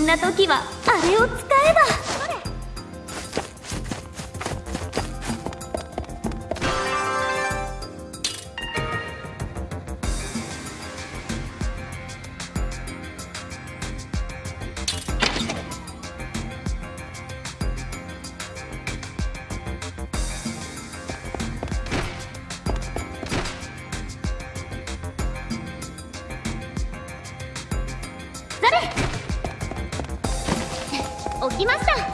んな時はあれを使えば。きました。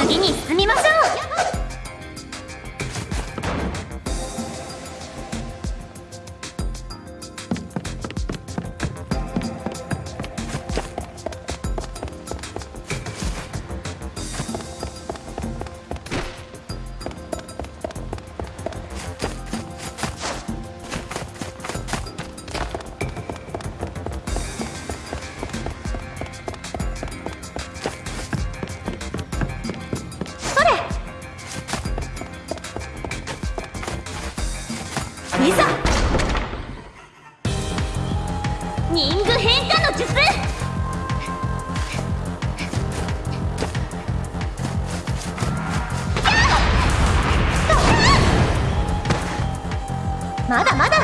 次に進みましょう。まだまだ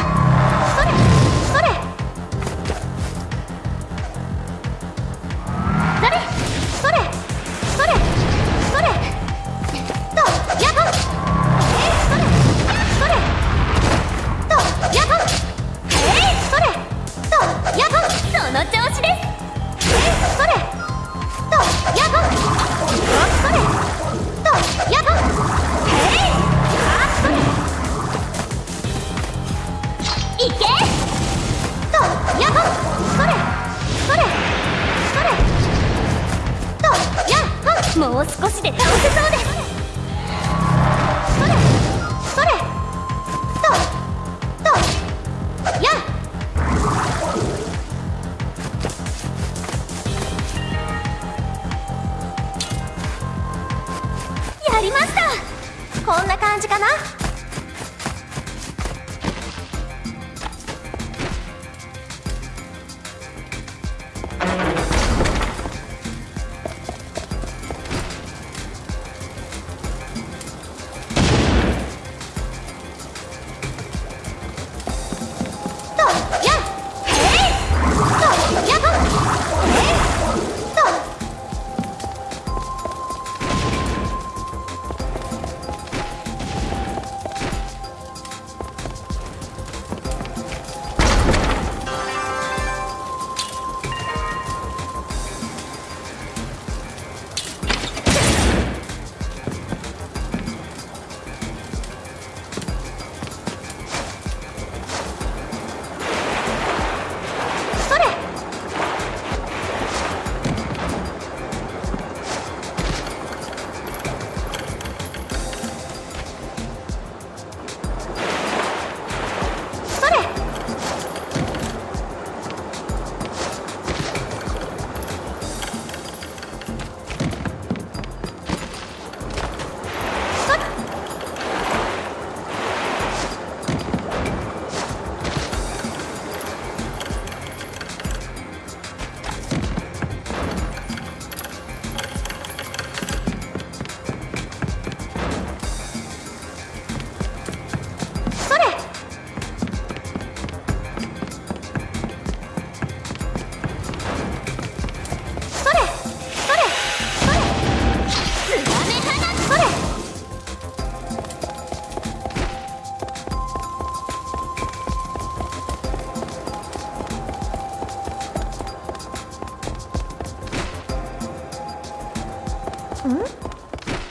もう少しで倒せそうです。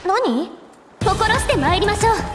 何？心して参りましょう。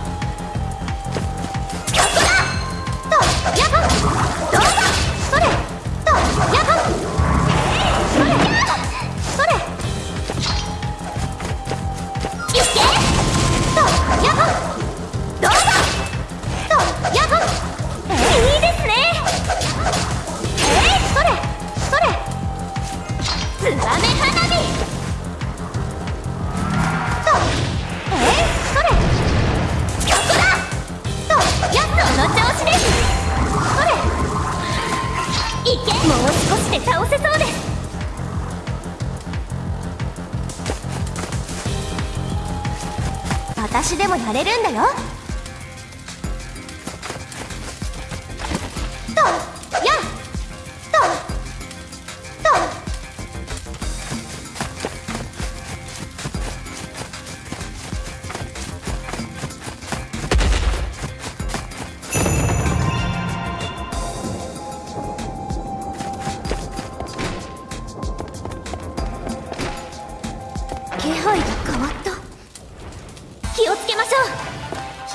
私でもやれるんだよ。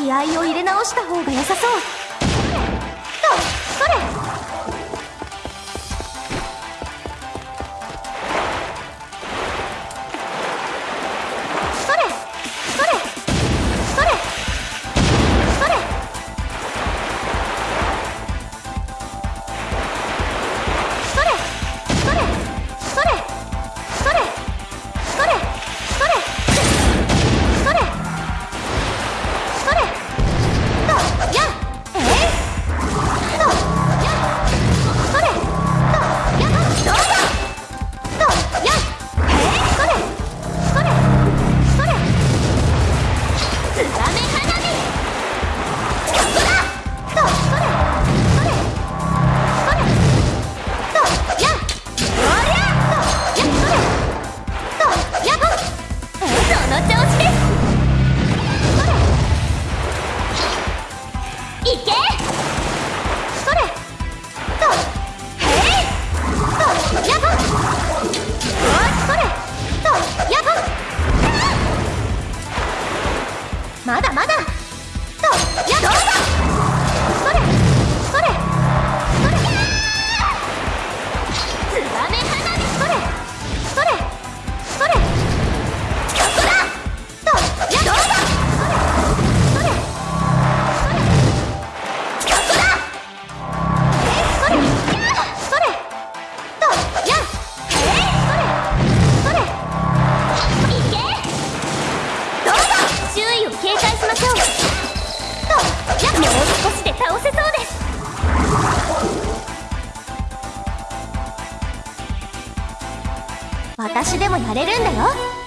気合を入れ直した方が良さそう私でもやれるんだよ。